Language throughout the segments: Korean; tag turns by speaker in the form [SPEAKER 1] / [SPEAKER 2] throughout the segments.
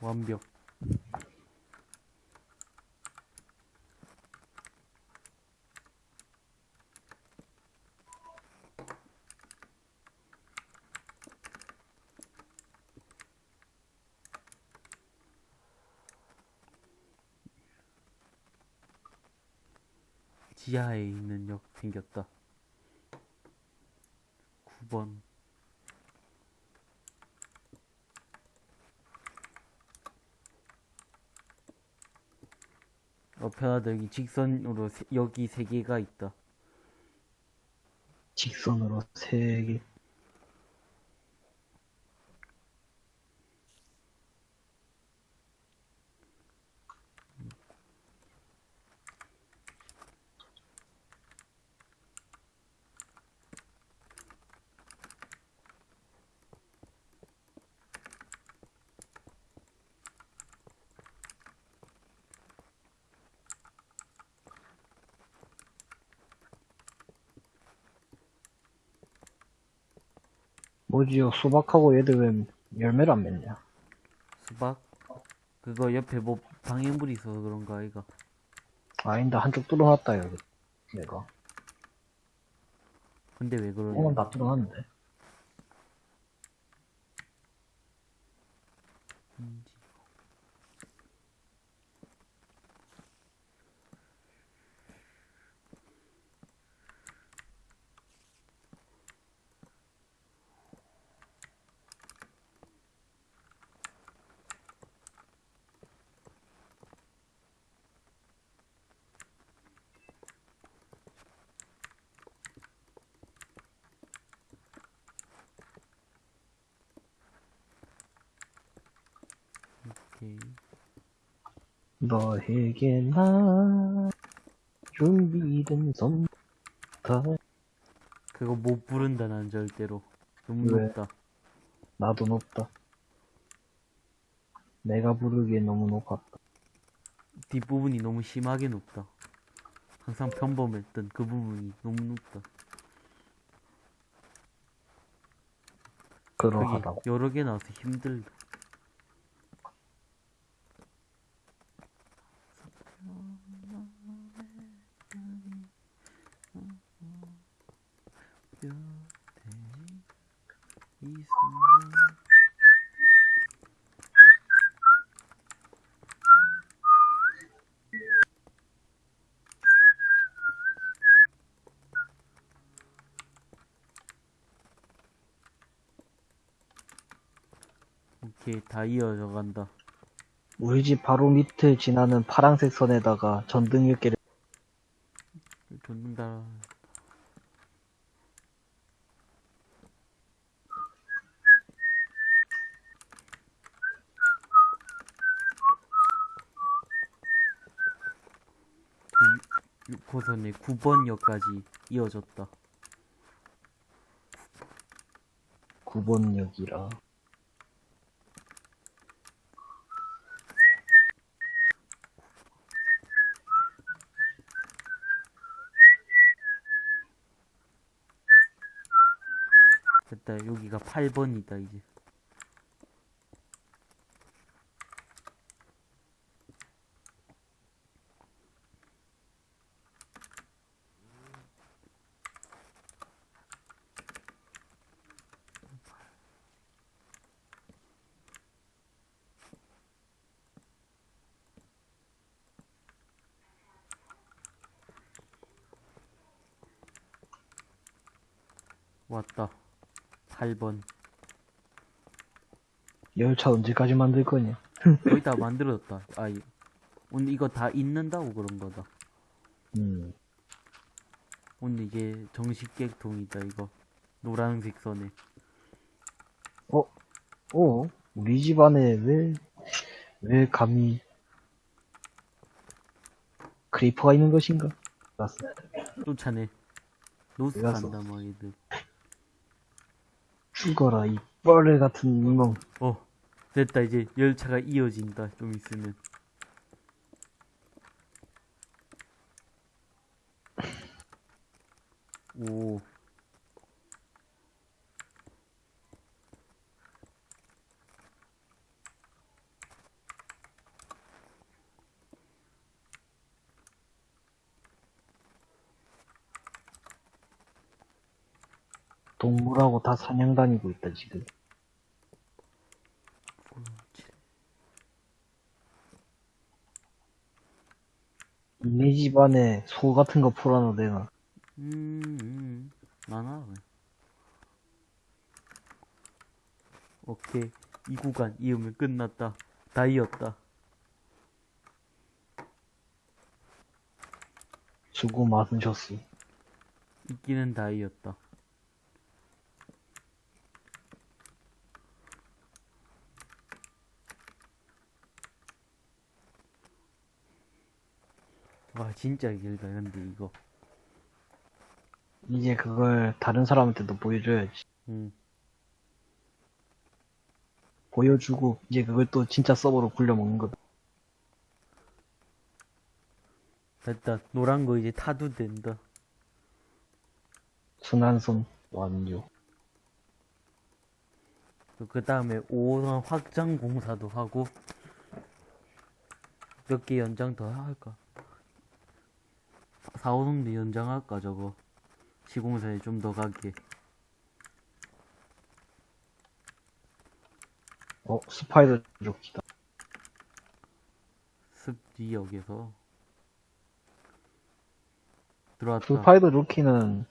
[SPEAKER 1] 완벽. 지하에 있는 역 생겼다. 9번. 어, 편하다. 여기 직선으로 세- 여기 세 개가 있다.
[SPEAKER 2] 직선으로 세 개. 뭐지요? 수박하고 얘들 왜 열매를 안 맺냐?
[SPEAKER 1] 수박? 그거 옆에 뭐 방해물이 있어서 그런가, 이거.
[SPEAKER 2] 아닌데 한쪽 뚫어놨다 여기. 내가.
[SPEAKER 1] 근데 왜 그러냐?
[SPEAKER 2] 어, 나 뚫어놨는데.
[SPEAKER 1] 오케이.
[SPEAKER 2] 너에게 나 준비된 선다.
[SPEAKER 1] 그거 못 부른다, 난 절대로. 너무
[SPEAKER 2] 왜?
[SPEAKER 1] 높다.
[SPEAKER 2] 나도 높다. 내가 부르기엔 너무 높았다.
[SPEAKER 1] 뒷부분이 너무 심하게 높다. 항상 평범했던 그 부분이 너무 높다.
[SPEAKER 2] 그러하다고.
[SPEAKER 1] 여러 개 나와서 힘들다. 이 순간 오케이 다 이어져 간다.
[SPEAKER 2] 우리 집 바로 밑을 지나는 파란색 선에다가 전등 몇 개를
[SPEAKER 1] 줬는다. 이 6호선의 9번역까지 이어졌다.
[SPEAKER 2] 9번역이라.
[SPEAKER 1] 됐다. 여기가 8번이다, 이제. 왔다. 8번.
[SPEAKER 2] 열차 언제까지 만들 거냐?
[SPEAKER 1] 거의 다 만들어졌다. 아, 이- 오늘 이거 다 있는다고 그런 거다.
[SPEAKER 2] 음.
[SPEAKER 1] 오늘 이게 정식 계통이다, 이거. 노란색 선에.
[SPEAKER 2] 어? 어? 우리 집 안에 왜, 왜 감히 크리퍼가 있는 것인가? 알았어.
[SPEAKER 1] 쫓아내. 노스
[SPEAKER 2] 왜 갔어?
[SPEAKER 1] 간다, 막 얘들.
[SPEAKER 2] 죽어라, 이 뻘레 같은 이몽.
[SPEAKER 1] 어, 됐다. 이제 열차가 이어진다. 좀 있으면.
[SPEAKER 2] 동물하고 다 사냥 다니고 있다, 지금. 네 집안에 소 같은 거 풀어놔도 되나?
[SPEAKER 1] 음, 음, 많아. 그냥. 오케이. 이 구간 이으면 끝났다. 다 이었다.
[SPEAKER 2] 수고 많으셨어.
[SPEAKER 1] 이끼는 다 이었다. 와, 진짜 길다, 근데 이거.
[SPEAKER 2] 이제 그걸 다른 사람한테도 보여줘야지.
[SPEAKER 1] 음,
[SPEAKER 2] 보여주고, 이제 그걸 또 진짜 서버로 굴려먹는 거다.
[SPEAKER 1] 됐다. 노란 거 이제 타도 된다.
[SPEAKER 2] 순환선 완료.
[SPEAKER 1] 그 다음에 5호선 확장 공사도 하고, 몇 개 연장 더 할까? 4, 5호선도 연장할까, 저거. 시공사에 좀 더 가게.
[SPEAKER 2] 어, 스파이더 조끼다.
[SPEAKER 1] 습지역에서. 들어왔다.
[SPEAKER 2] 스파이더 조끼는,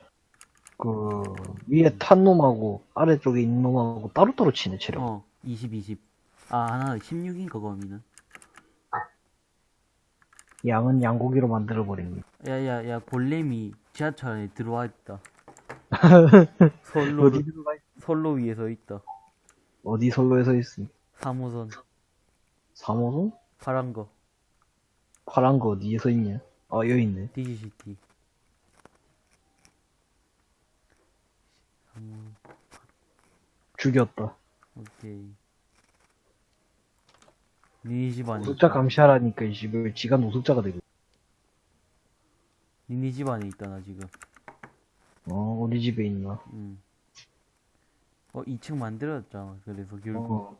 [SPEAKER 2] 그, 위에 탄 놈하고, 아래쪽에 있는 놈하고 따로따로 치네, 체력.
[SPEAKER 1] 어, 20, 20. 아, 하나 16인가, 거미는.
[SPEAKER 2] 양은 양고기로 만들어버립니다.
[SPEAKER 1] 야, 야, 야, 골렘이 지하철 안에 들어와 있다. 선로,
[SPEAKER 2] 어디 들어가 있,
[SPEAKER 1] 선로 위에 서 있다.
[SPEAKER 2] 어디 선로에 서 있음?
[SPEAKER 1] 3호선,
[SPEAKER 2] 3호선?
[SPEAKER 1] 파란 거,
[SPEAKER 2] 파란 거 어디에 서 있냐? 아, 여기 있네.
[SPEAKER 1] 3호,
[SPEAKER 2] 죽였다.
[SPEAKER 1] 오케이. 니네 집 안에,
[SPEAKER 2] 노숙자 감시하라니까, 이 집을 지가 노숙자가 되고.
[SPEAKER 1] 니네 집 안에 있다, 나 지금.
[SPEAKER 2] 어, 우리 집에 있나?
[SPEAKER 1] 음. 어, 2층 만들었잖아. 그래서 결국.
[SPEAKER 2] 어.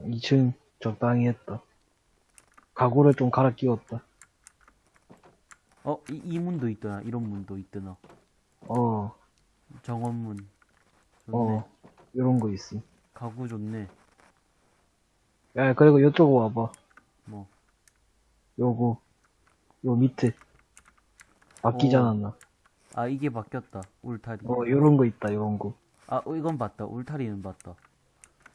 [SPEAKER 2] 2층 적당히 했다. 가구를 좀 갈아 끼웠다.
[SPEAKER 1] 어, 이, 이 문도 있더나. 이런 문도 있더나.
[SPEAKER 2] 어,
[SPEAKER 1] 정원문. 좋네.
[SPEAKER 2] 어, 요런 거 있어.
[SPEAKER 1] 가구 좋네.
[SPEAKER 2] 야, 그리고 요쪽 와봐.
[SPEAKER 1] 뭐.
[SPEAKER 2] 요거, 요 밑에. 바뀌지
[SPEAKER 1] 어.
[SPEAKER 2] 않았나?
[SPEAKER 1] 아, 이게 바뀌었다. 울타리.
[SPEAKER 2] 어, 요런 거 있다, 요런 거.
[SPEAKER 1] 아, 어, 이건 봤다. 울타리는 봤다.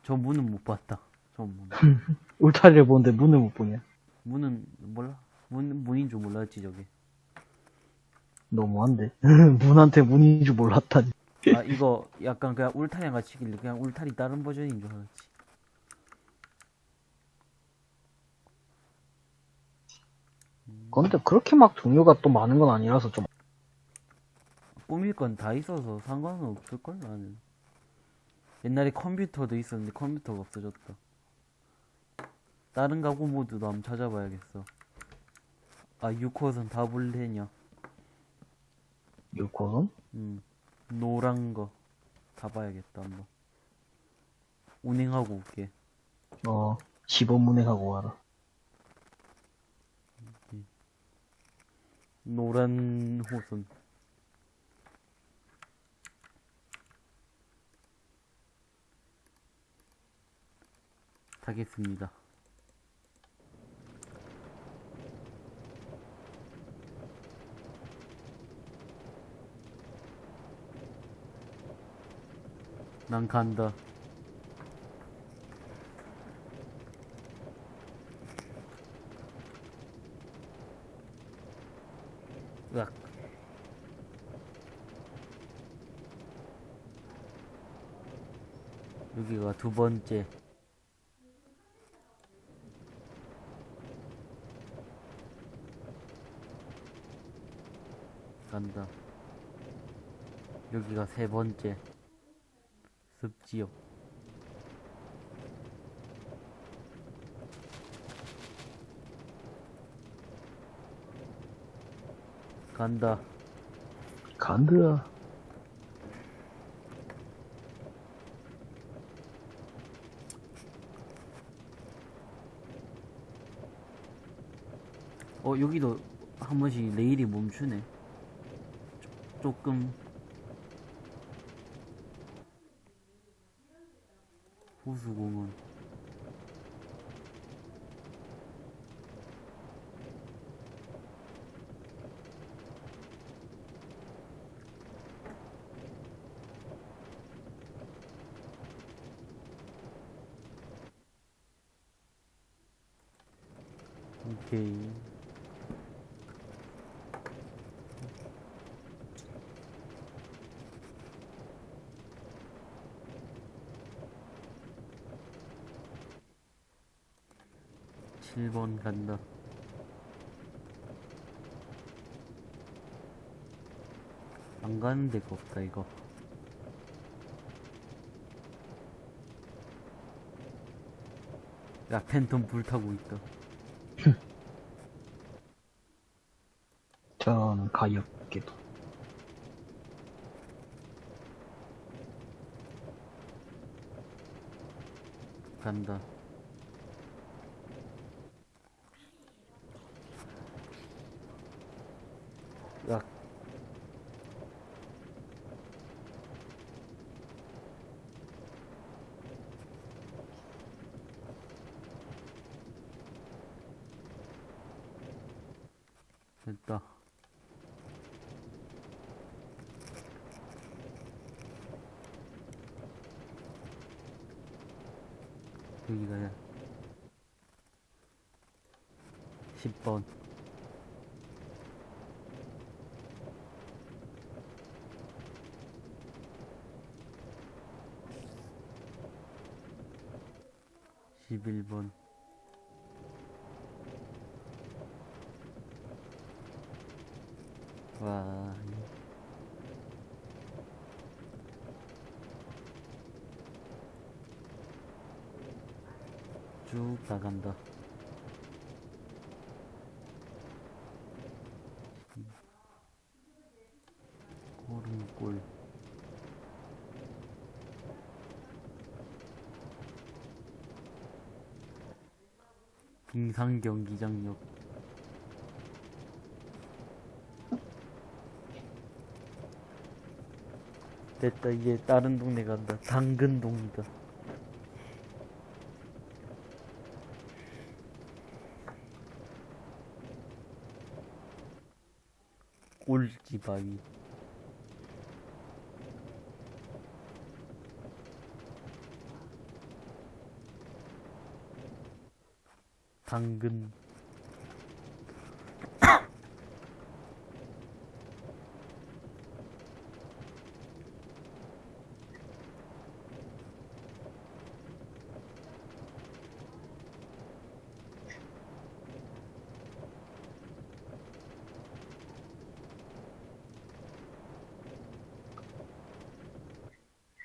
[SPEAKER 1] 저 문은 못 봤다. 저 문.
[SPEAKER 2] 울타리를 보는데 문을 못 보냐?
[SPEAKER 1] 문은 몰라. 문 문인 줄 몰랐지 저게.
[SPEAKER 2] 너무한데. 문한테 문인 줄 몰랐다니.
[SPEAKER 1] 아 이거 약간 그냥 울타리랑 같이 길래 그냥 울타리 다른 버전인 줄 알았지.
[SPEAKER 2] 근데 그렇게 막 종류가 또 많은 건 아니라서 좀.
[SPEAKER 1] 꾸밀 건 다 있어서 상관은 없을 걸 나는. 옛날에 컴퓨터도 있었는데 컴퓨터가 없어졌다. 다른 가구 모드도 한번 찾아봐야겠어. 아 6호선 다 볼래냐?
[SPEAKER 2] 6호선?
[SPEAKER 1] 음 노란 거 다 봐야겠다 한번. 운행하고 올게.
[SPEAKER 2] 어, 15문행하고 와라.
[SPEAKER 1] 노란 호선. 타겠습니다. 난 간다. 으악. 여기가 두 번째. 간다. 여기가 세 번째. 습지역. 간다.
[SPEAKER 2] 간드
[SPEAKER 1] 여기도 한 번씩 레일이 멈추네. 조, 금. 호수공원. 7번 간다. 안 가는 데가 없다, 이거. 야, 팬텀 불타고 있다.
[SPEAKER 2] 전 가엽게도
[SPEAKER 1] 간다. 여기가 10번11번 와 쭉 나 간다. 골은 골. 빙상 경기장역. 됐다 이제 다른 동네 간다. 당근동이다. 꼴찌바위. 당근.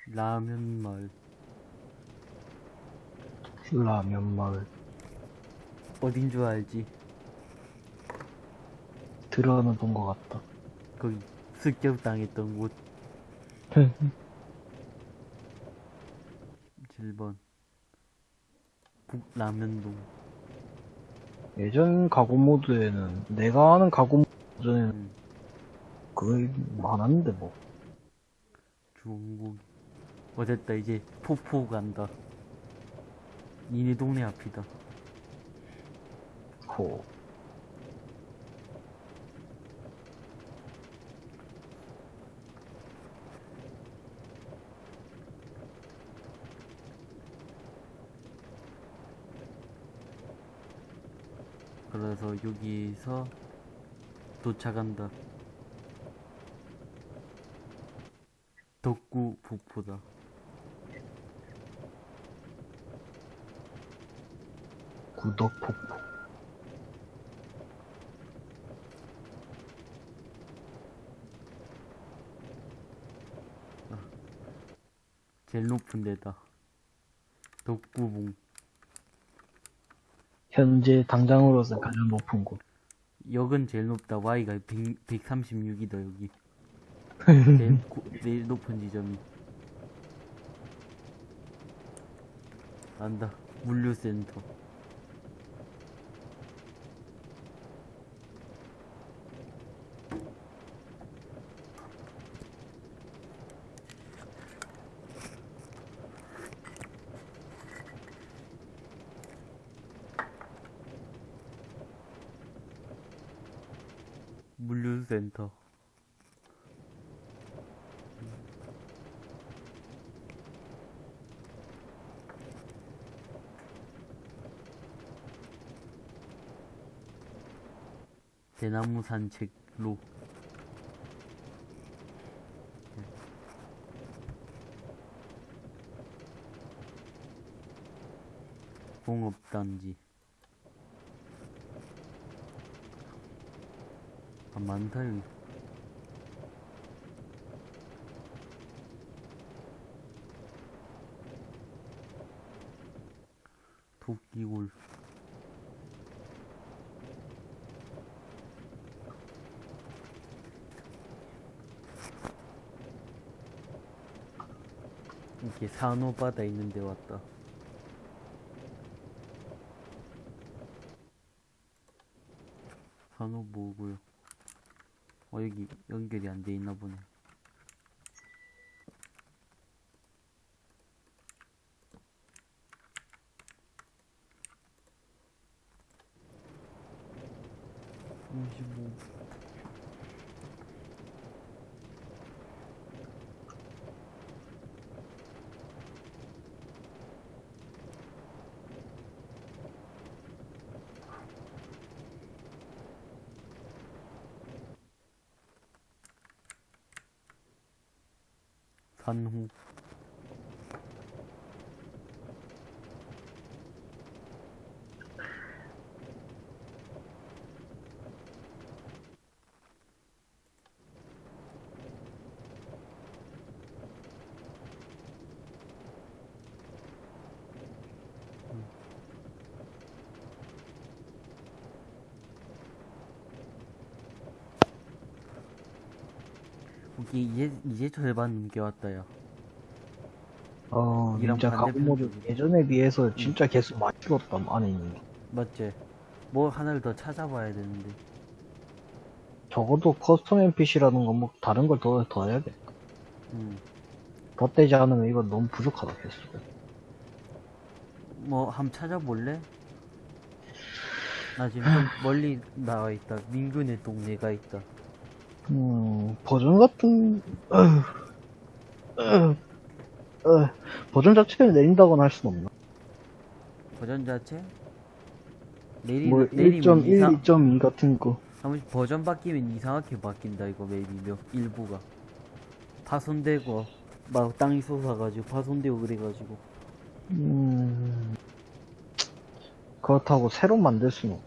[SPEAKER 1] 라면 마을.
[SPEAKER 2] 라면 마을.
[SPEAKER 1] 어딘 줄 알지?
[SPEAKER 2] 들어는 본 것 같다.
[SPEAKER 1] 거기 습격당했던 곳. 7번. 북라면동.
[SPEAKER 2] 예전 가구 모드에는, 내가 아는 가구 모드에는
[SPEAKER 1] 음,
[SPEAKER 2] 그게 많았는데 뭐.
[SPEAKER 1] 중국. 어쨌다, 이제 포포 간다. 니네 동네 앞이다.
[SPEAKER 2] 호.
[SPEAKER 1] 그래서 여기서 도착한다. 덕구 폭포다.
[SPEAKER 2] 구덕 폭포.
[SPEAKER 1] 제일 높은 데다. 덕구봉.
[SPEAKER 2] 현재 당장으로서 가장 높은 곳.
[SPEAKER 1] 역은 제일 높다. Y가 100, 136이다, 여기. 제일, 고- 제일 높은 지점이. 안다. 물류센터. 대나무 산책로. 공업단지. 아, 많다, 여기. 도끼골. 이렇게 산호바다 있는 데 왔다. 산호 뭐고요? 어 여기 연결이 안 돼 있나 보네. 삼십 오. 여기 이제 이제 절반 넘겨왔다 야.
[SPEAKER 2] 어,
[SPEAKER 1] 이랑
[SPEAKER 2] 진짜 가구
[SPEAKER 1] 반대편
[SPEAKER 2] mod
[SPEAKER 1] 쪽이네.
[SPEAKER 2] 예전에 비해서 진짜 개수 많이 줄었다, 안에 있는 게.
[SPEAKER 1] 맞지? 뭐 하나를 더 찾아봐야 되는데.
[SPEAKER 2] 적어도 custom NPC라는 건 뭐 다른 걸 더, 더 해야겠다.
[SPEAKER 1] 음.
[SPEAKER 2] 더 떼지 않으면 이거 너무 부족하다, 개수가.
[SPEAKER 1] 뭐 한번 찾아볼래? 나 지금 좀 멀리 나와 있다. 민균의 동네가 있다.
[SPEAKER 2] 음, 버전 같은, 어휴, 어휴, 어휴, 버전 자체를 내린다거나 할 순 없나?
[SPEAKER 1] 버전 자체? 내리
[SPEAKER 2] 뭐,
[SPEAKER 1] 내리면
[SPEAKER 2] 1.1,
[SPEAKER 1] 이상
[SPEAKER 2] 2.2 같은 거.
[SPEAKER 1] 한 번씩 버전 바뀌면 이상하게 바뀐다 이거 맵이 몇 일부가 파손되고 막 땅이 솟아가지고 파손되고 그래가지고
[SPEAKER 2] 음, 그렇다고 새로 만들 수는 없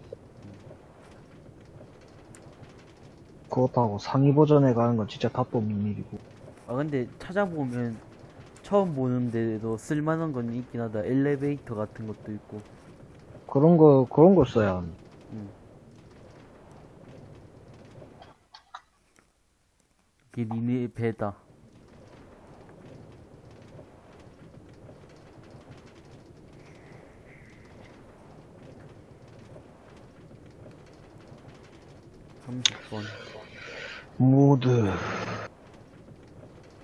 [SPEAKER 2] 그렇다고 상위 버전에 가는 건 진짜 답도 없는 일이고.
[SPEAKER 1] 아 근데 찾아보면 처음 보는데도 쓸만한 건 있긴 하다 엘리베이터 같은 것도 있고
[SPEAKER 2] 그런 거, 그런 걸 써야 하는.
[SPEAKER 1] 음. 이게 니네 배다 삼십 번
[SPEAKER 2] 모드.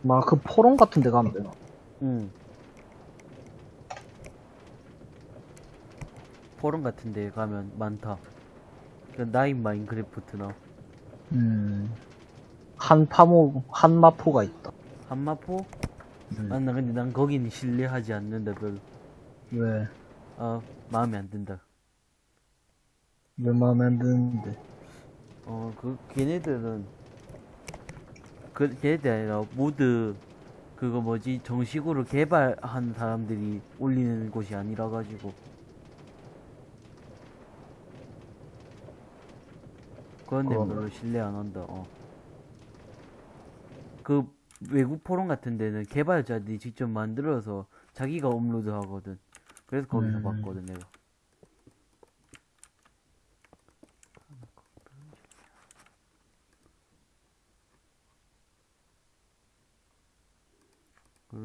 [SPEAKER 2] 막 그 포럼 같은 데 가면 되나?
[SPEAKER 1] 응. 포럼 같은 데 가면 많다. 그 나인 마인크래프트나
[SPEAKER 2] 음. 한파모, 한마포가 있다.
[SPEAKER 1] 한마포?
[SPEAKER 2] 음.
[SPEAKER 1] 아, 나 근데 난 거기는 신뢰하지 않는다, 별로.
[SPEAKER 2] 왜,
[SPEAKER 1] 아, 마음에 안 든다.
[SPEAKER 2] 왜 마음에 안 드는데.
[SPEAKER 1] 어, 그, 걔네들은, 그, 걔네들 아니라, 모드, 그거 뭐지, 정식으로 개발한 사람들이 올리는 곳이 아니라 가지고. 그런 데
[SPEAKER 2] 그러네.
[SPEAKER 1] 별로 신뢰 안 한다, 어. 그, 외국 포럼 같은 데는 개발자들이 직접 만들어서 자기가 업로드 하거든. 그래서 거기서
[SPEAKER 2] 음.
[SPEAKER 1] 봤거든, 내가.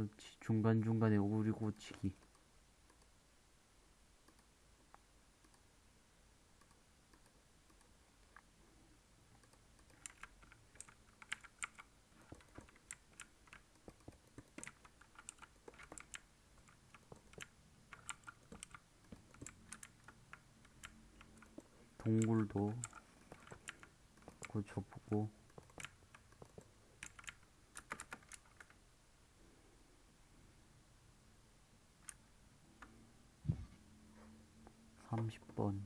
[SPEAKER 1] 그렇지 중간중간에 오리 고치기 동굴도 고쳐보고. 삼십 번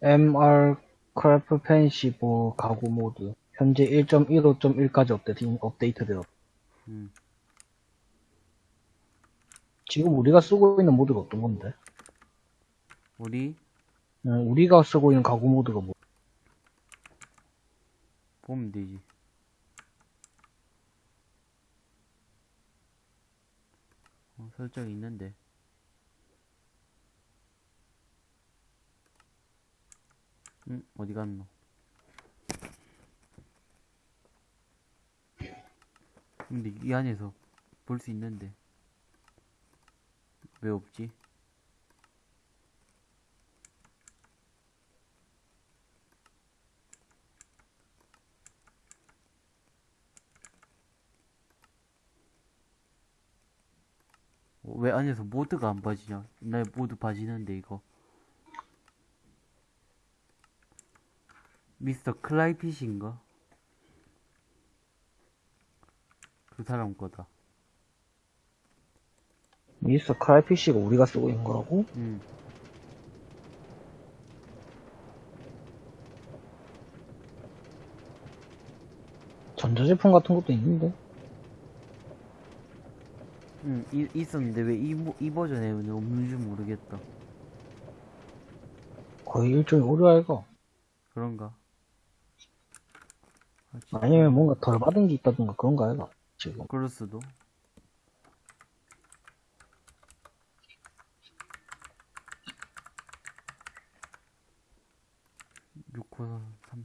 [SPEAKER 2] MrCrayfish 가구 mod. 현재 1.15.1까지 업데이트, 업데이트 되었.
[SPEAKER 1] 음.
[SPEAKER 2] 지금 우리가 쓰고 있는 mod가 어떤 건데?
[SPEAKER 1] 우리
[SPEAKER 2] 음, 우리가 쓰고 있는 가구 모드가 뭐?
[SPEAKER 1] 보면 되지. 어, 설정이 있는데. 응, 어디 갔노? 근데 이 안에서 볼 수 있는데. 왜 없지? 어, 왜 안에서 모드가 안 빠지냐? 옛날에 모드 빠지는데 이거 미스터 클라이핏인가? 그 사람 거다
[SPEAKER 2] 미스터 크라이피쉬가 우리가 쓰고 있는 거라고?
[SPEAKER 1] 응
[SPEAKER 2] 전자제품 같은 것도 있는데?
[SPEAKER 1] 응, 이, 있었는데 왜 이, 이 버전에 왜 없는지 모르겠다
[SPEAKER 2] 거의 일종의 오류 아이가?
[SPEAKER 1] 그런가? 아,
[SPEAKER 2] 아니면 뭔가 덜 받은 게 있다든가 그런 거 아이가? 지금.
[SPEAKER 1] 그럴 수도. 육호삼.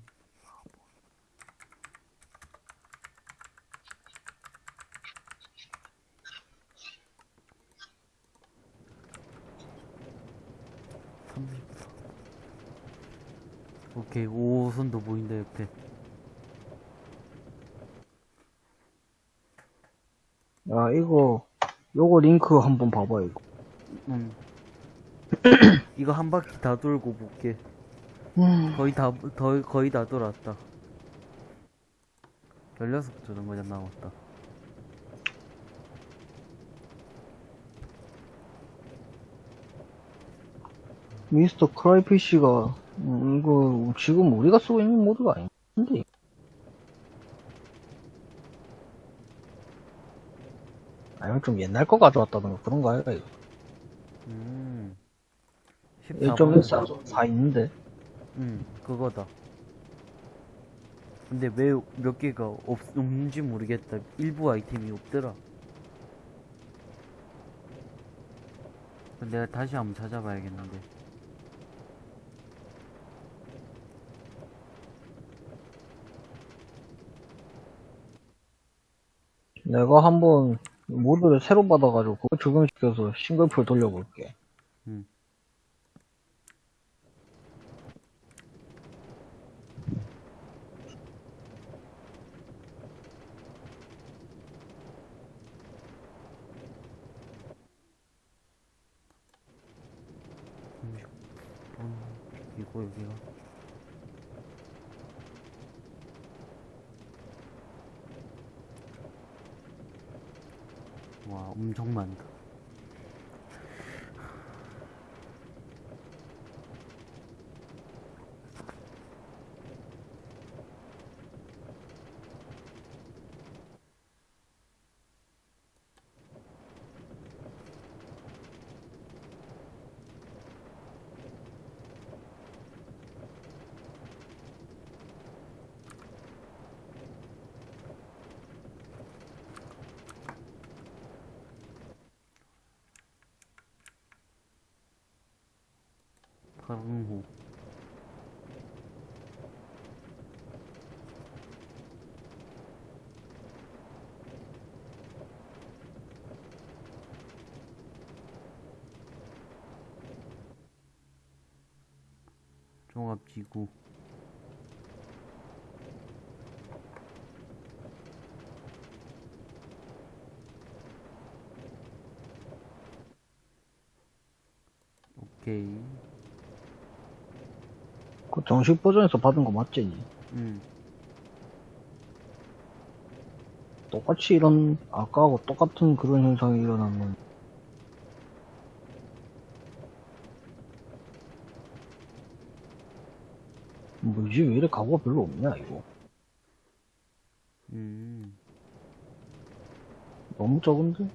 [SPEAKER 1] 삼십 오케이 5호선도 보인다 옆에
[SPEAKER 2] 야, 이거, 요거 링크 한번 봐봐, 이거.
[SPEAKER 1] 응 이거 한 바퀴 다 돌고 볼게
[SPEAKER 2] 음,
[SPEAKER 1] 거의 다, 더, 거의 다 돌았다. 16개 정도 남았다.
[SPEAKER 2] 미스터 크라이피쉬가, 음, 이거, 지금 우리가 쓰고 있는 모드가 아닌데? 아니면 좀 옛날 거 가져왔다든가 그런 거 아이가, 이거.
[SPEAKER 1] 음.
[SPEAKER 2] 1.14, 4 있는데?
[SPEAKER 1] 응, 그거다. 근데 왜 몇 개가 없, 없는지 모르겠다. 일부 아이템이 없더라. 내가 다시 한번 찾아봐야겠는데.
[SPEAKER 2] 내가 한번 모드를 새로 받아가지고 그거 적용시켜서 싱글풀 돌려볼게.
[SPEAKER 1] 응. 이거 여기가 와 엄청 많다 파랑호 종합지구 오케이
[SPEAKER 2] 그 정식 버전에서 받은 거 맞지?
[SPEAKER 1] 음.
[SPEAKER 2] 똑같이 이런, 아까하고 똑같은 그런 현상이 일어나면, 뭐지, 왜 이래 가구가 별로 없냐, 이거.
[SPEAKER 1] 음.
[SPEAKER 2] 너무 적은데?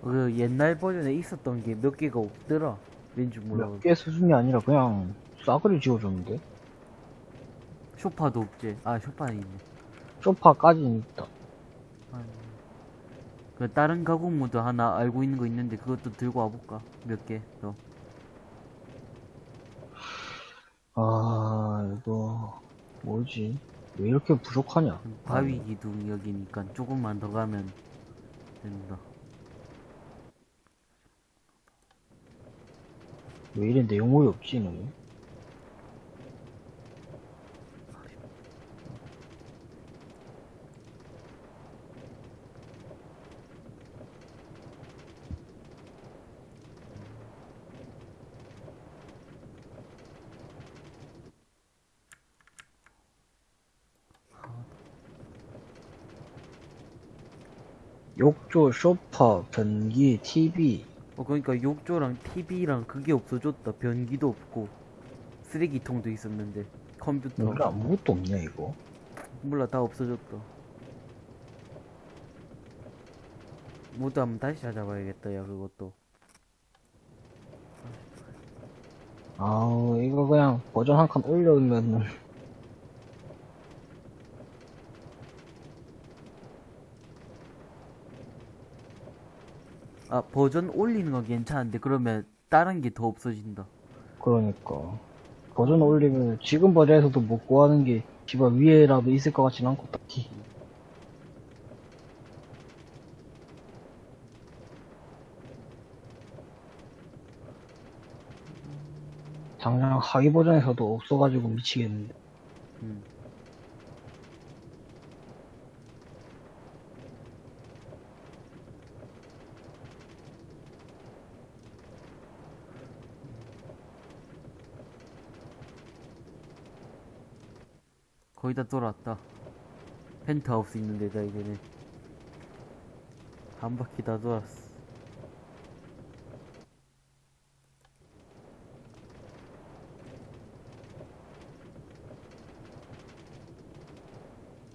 [SPEAKER 1] 그 옛날 버전에 있었던 게 몇 개가 없더라. 왠지 몰라.
[SPEAKER 2] 몇개 수준이 아니라 그냥 싸그리 지워줬는데?
[SPEAKER 1] 쇼파도 없지. 아, 쇼파는 있네.
[SPEAKER 2] 소파까지는 있다.
[SPEAKER 1] 아니. 그 다른 가구 모드 하나 알고 있는 거 있는데 그것도 들고 와볼까? 몇 개 더.
[SPEAKER 2] 아, 이거, 뭐지? 왜 이렇게 부족하냐?
[SPEAKER 1] 바위 기둥 여기니까 조금만 더 가면 된다.
[SPEAKER 2] 왜 이래 내용물이 없지, 너? 욕조, 소파, 변기, TV.
[SPEAKER 1] 어, 그러니까 욕조랑 TV랑 그게 없어졌다. 변기도 없고 쓰레기통도 있었는데 컴퓨터
[SPEAKER 2] 여기 아무것도 없냐, 이거?
[SPEAKER 1] 몰라 다 없어졌다. 모두 한번 다시 찾아봐야겠다. 야 그것도.
[SPEAKER 2] 아, 이거 그냥 버전 한 칸 올려놓으면
[SPEAKER 1] 아 버전 올리는 건 괜찮은데 그러면 다른 게 더 없어진다.
[SPEAKER 2] 그러니까. 버전 올리면 지금 버전에서도 못 구하는 게 집안 위에라도 있을 것 같진 않고 딱히. 당장 하위 버전에서도 없어가지고 미치겠는데.
[SPEAKER 1] 음. 거의 다 돌았다. 펜트하우스 있는 데다 이제는 한 바퀴 다 돌았어.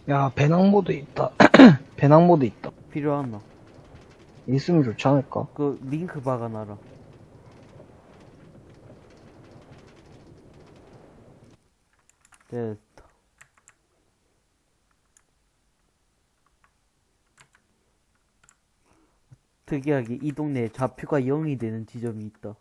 [SPEAKER 2] 야, 배낭 mod 있다. 배낭 mod 있다.
[SPEAKER 1] 필요하나?
[SPEAKER 2] 있으면 좋지 않을까?
[SPEAKER 1] 그 링크 박아놔라. 됐다. 특이하게 이 동네에 좌표가 0이 되는 지점이 있다.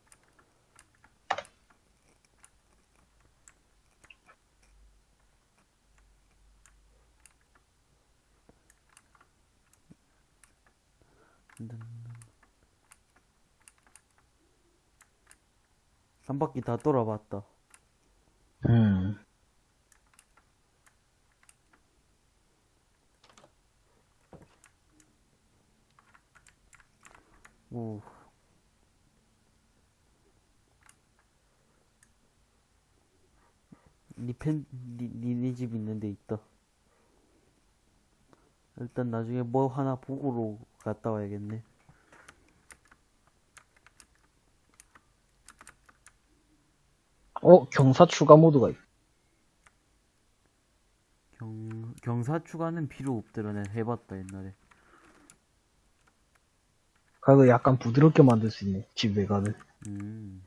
[SPEAKER 1] 한 바퀴 다 돌아봤다.
[SPEAKER 2] 음.
[SPEAKER 1] 오. 니 펜, 니, 니네 집 있는 데 있다. 일단 나중에 뭐 하나 보고로 갔다 와야겠네.
[SPEAKER 2] 어, 경사 추가 모드가 있다.
[SPEAKER 1] 경, 경사 추가는 필요 없더라. 내가 해봤다, 옛날에.
[SPEAKER 2] 그거 약간 부드럽게 만들 수 있네. 집 외관을.
[SPEAKER 1] 음.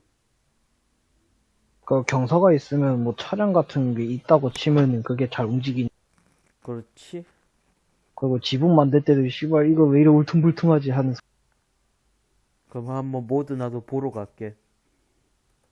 [SPEAKER 2] 그 경사가 있으면 뭐 차량 같은 게 있다고 치면은 그게 잘 움직이니.
[SPEAKER 1] 그렇지?
[SPEAKER 2] 그리고 지붕 만들 때도 씨발 이거 왜 이래 울퉁불퉁하지 하는 소-
[SPEAKER 1] 그럼 한번 모드 나도 보러 갈게.